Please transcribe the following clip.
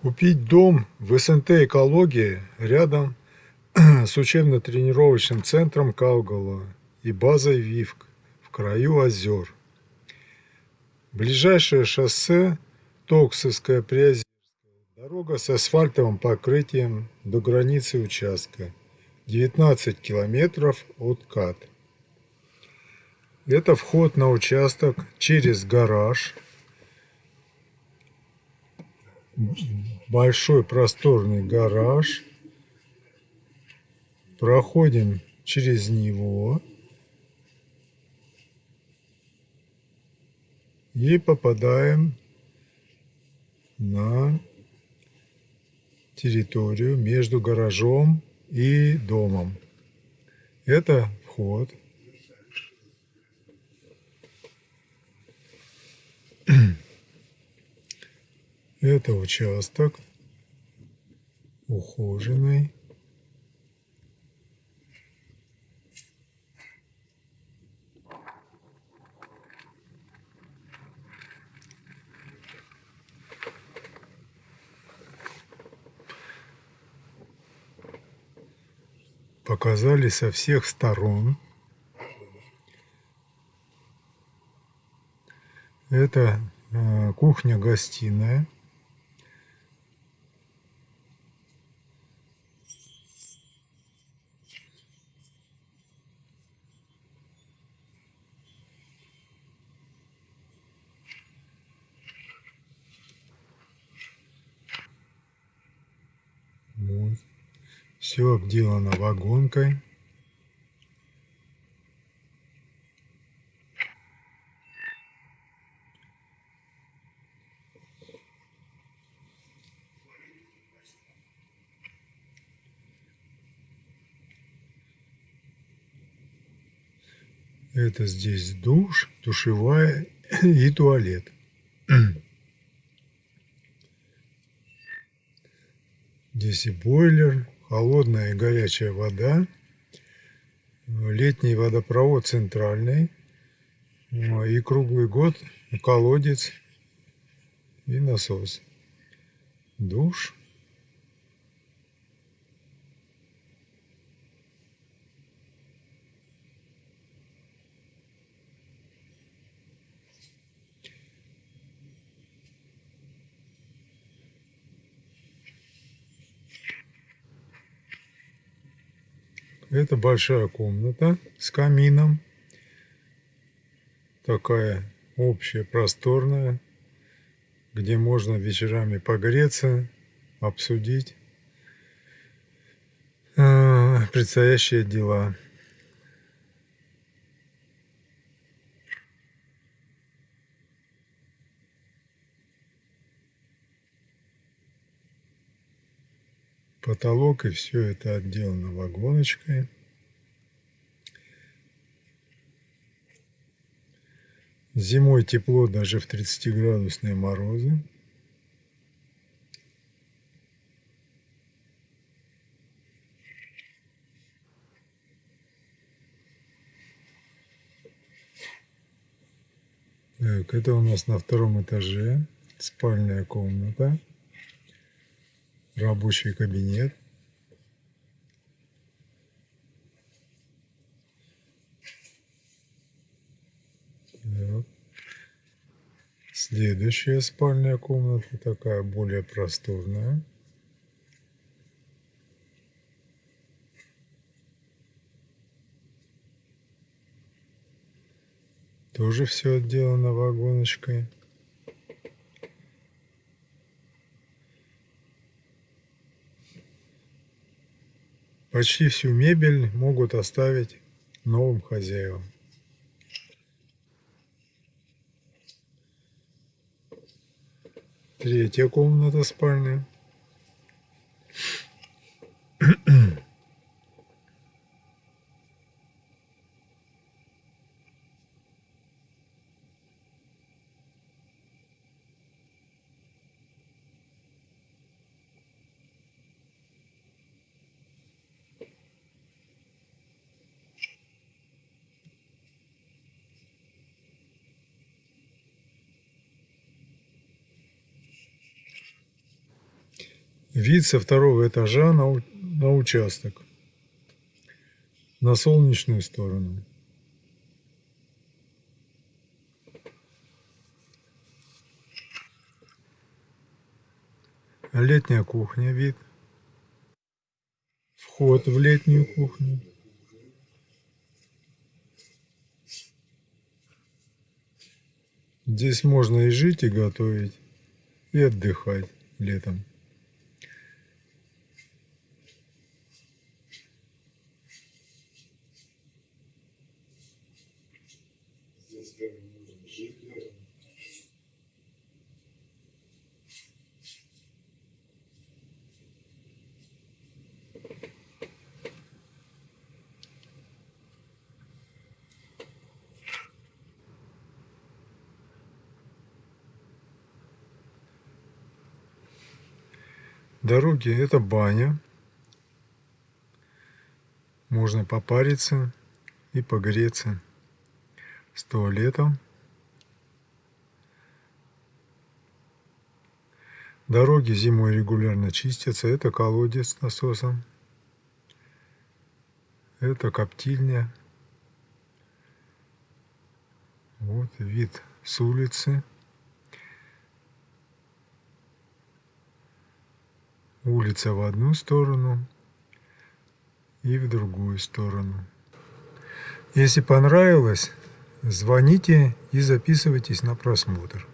Купить дом в СНТ «Экология» рядом с учебно-тренировочным центром Каугала и базой ВИФК в краю озер. Ближайшее шоссе Токсовская Приозерская. Дорога с асфальтовым покрытием до границы участка. 19 километров от КАТ. Это вход на участок через гараж большой просторный гараж. Проходим через него. И попадаем на территорию между гаражом и домом. Это вход. Это участок ухоженный. Показали со всех сторон. Это э, кухня-гостиная. Вот. Все обделано вагонкой. Это здесь душ, душевая и туалет. Здесь и бойлер, холодная и горячая вода, летний водопровод центральный, и круглый год колодец и насос. Душ. Это большая комната с камином. Такая общая, просторная, где можно вечерами погреться, обсудить э, предстоящие дела. Потолок и все это отделано вагоночкой. Зимой тепло даже в 30-градусные морозы. Так, это у нас на втором этаже спальная комната рабочий кабинет. Следующая спальная комната, такая более просторная. Тоже все отделано вагоночкой. Почти всю мебель могут оставить новым хозяевам. Третья комната спальня. Вид со второго этажа на, на участок. На солнечную сторону. Летняя кухня вид. Вход в летнюю кухню. Здесь можно и жить, и готовить, и отдыхать летом. Дороги это баня. Можно попариться и погреться с туалетом. Дороги зимой регулярно чистятся. Это колодец с насосом. Это коптильня. Вот вид с улицы. Улица в одну сторону и в другую сторону. Если понравилось, звоните и записывайтесь на просмотр.